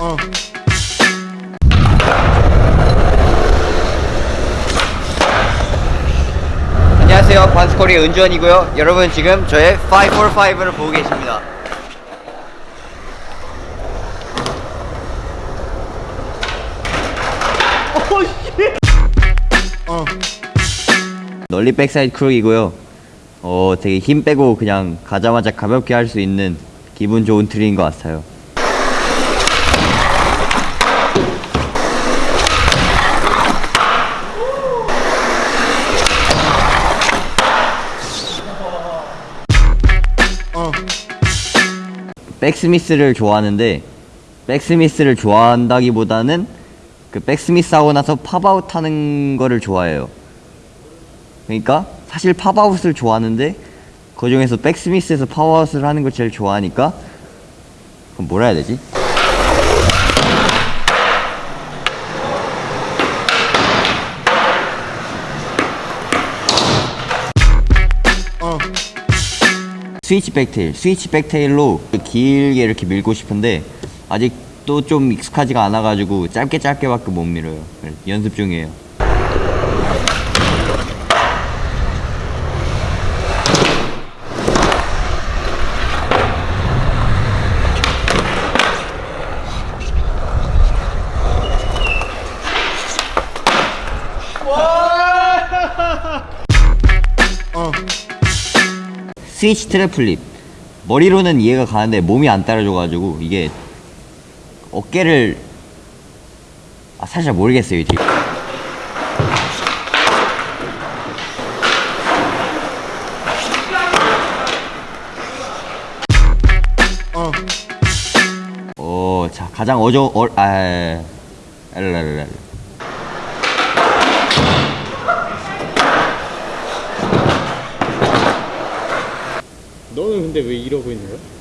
어. 안녕하세요. 반스코리아 은주원이고요. 여러분 지금 저의 545를 보고 계십니다. 어. nollie backside crook이고요. 어 되게 힘 빼고 그냥 가자마자 가볍게 할 수 있는 기분 좋은 트릭인 것 같아요 백스미스를 좋아하는데 백스미스를 좋아한다기보다는 그 back smith 하고 나서 pop out 하는 거를 좋아해요. 그러니까 사실 pop out을 좋아하는데 그 중에서 백스미스에서 팝아웃을 하는 걸 제일 좋아하니까 그럼 뭐라 해야 되지? 스위치 백테일, 스위치 백테일로 길게 이렇게 밀고 싶은데 아직 또좀 익숙하지가 않아 가지고 짧게 짧게 밖에 못 밀어요. 그래서 연습 중이에요. 스위치 트랩 플립 머리로는 이해가 가는데 몸이 안 따라줘가지고 이게 어깨를 아 사실 모르겠어요 이제 어. 어, 자 가장 어저 어, 아, 알랄랄랄. 너는 근데 왜 이러고 있는 거야?